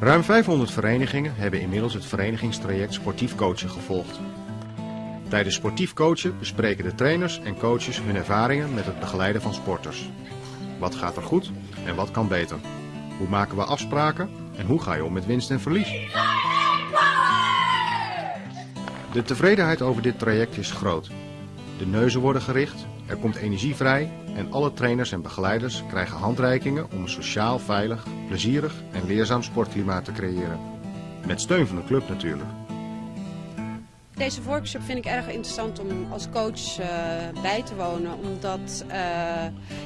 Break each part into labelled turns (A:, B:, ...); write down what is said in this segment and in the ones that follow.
A: Ruim 500 verenigingen hebben inmiddels het verenigingstraject sportief coachen gevolgd. Tijdens sportief coachen bespreken de trainers en coaches hun ervaringen met het begeleiden van sporters. Wat gaat er goed en wat kan beter? Hoe maken we afspraken en hoe ga je om met winst en verlies? De tevredenheid over dit traject is groot. De neuzen worden gericht, er komt energie vrij en alle trainers en begeleiders krijgen handreikingen om een sociaal, veilig, plezierig en leerzaam sportklimaat te creëren. Met steun van de club natuurlijk.
B: Deze workshop vind ik erg interessant om als coach uh, bij te wonen. Omdat uh,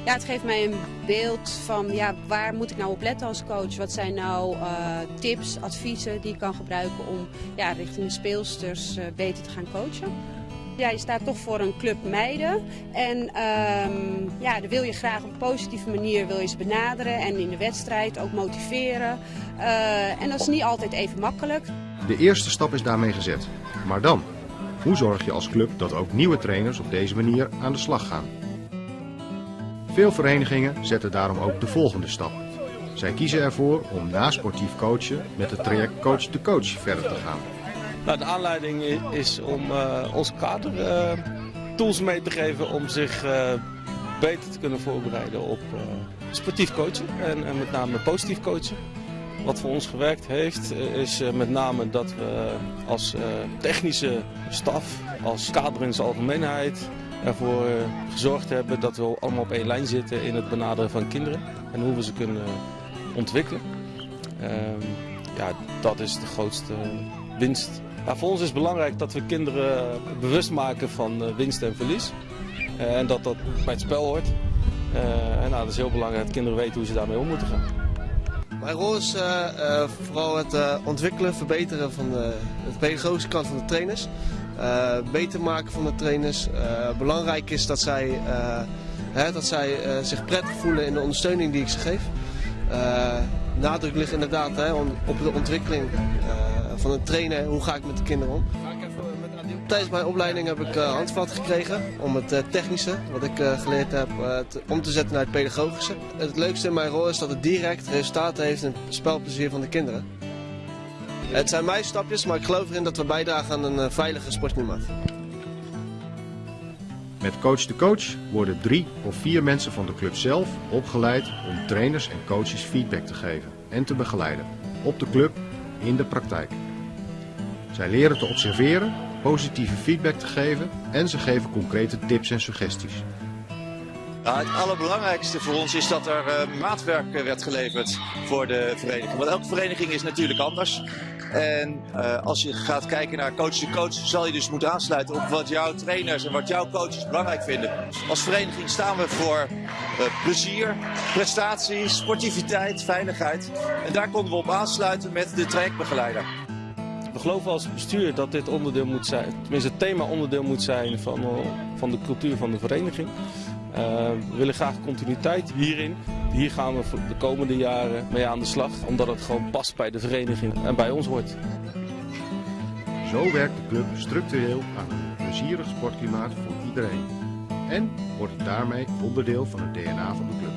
B: ja, het geeft mij een beeld van ja, waar moet ik nou op letten als coach. Wat zijn nou uh, tips, adviezen die ik kan gebruiken om ja, richting de speelsters beter te gaan coachen. Ja, je staat toch voor een club meiden. En um, ja, dan wil je graag op een positieve manier wil je ze benaderen. En in de wedstrijd ook motiveren. en dat is niet altijd even makkelijk.
A: De eerste stap is daarmee gezet. Maar dan? Hoe zorg je als club dat ook nieuwe trainers op deze manier aan de slag gaan? Veel verenigingen zetten daarom ook de volgende stap. Zij kiezen ervoor om na sportief coachen met het traject coach to coach verder te gaan.
C: Nou, de aanleiding is om uh, ons kader uh, tools mee te geven om zich uh, beter te kunnen voorbereiden op sportief coachen en, en met name positief coachen. Wat voor ons gewerkt heeft is met name dat we als technische staf, als kader in zijn algemeenheid ervoor gezorgd hebben dat we allemaal op één lijn zitten in het benaderen van kinderen en hoe we ze kunnen ontwikkelen. Ehm, ja, dat is de grootste winst. Voor ons is het belangrijk dat we kinderen bewust maken van winst en verlies. en dat dat bij het spel hoort. en nou, dat is heel belangrijk dat kinderen weten hoe ze daarmee om moeten gaan.
D: Mijn rol is vooral het ontwikkelen, verbeteren van de, de, pedagogische kant van de trainers. beter maken van de trainers. belangrijk is dat zij, hè, dat zij zich prettig voelen in de ondersteuning die ik ze geef. nadruk ligt inderdaad hè, op de ontwikkeling van een trainer. Hoe ga ik met de kinderen om? Tijdens mijn opleiding heb ik uh, handvat gekregen om het uh, technische, wat ik uh, geleerd heb, te, om te zetten naar het pedagogische. Het leukste in mijn rol is dat het direct resultaten heeft in het spelplezier van de kinderen. Het zijn mijn stapjes, maar ik geloof erin dat we bijdragen aan een veilige sportklimaat.
A: Met Coach de Coach worden drie of vier mensen van de club zelf opgeleid om trainers en coaches feedback te geven en te begeleiden. Op de club, in de praktijk. Zij leren te observeren positieve feedback te geven en ze geven concrete tips en suggesties.
E: het allerbelangrijkste voor ons is dat er uh, maatwerk werd geleverd voor de vereniging. Want elke vereniging is natuurlijk anders. En uh, als je gaat kijken naar coach to coach, zal je dus moeten aansluiten op wat jouw trainers en wat jouw coaches belangrijk vinden. Als vereniging staan we voor uh, plezier, prestaties, sportiviteit, veiligheid. En daar konden we op aansluiten met de trajectbegeleider.
C: We geloven als bestuur dat dit onderdeel moet zijn, tenminste het thema onderdeel moet zijn van, van de cultuur van de vereniging. Uh, we willen graag continuïteit hierin. Hier gaan we de komende jaren mee aan de slag, omdat het gewoon past bij de vereniging en bij ons hoort.
A: Zo werkt de club structureel aan een plezierig sportklimaat voor iedereen. En wordt daarmee onderdeel van het DNA van de club.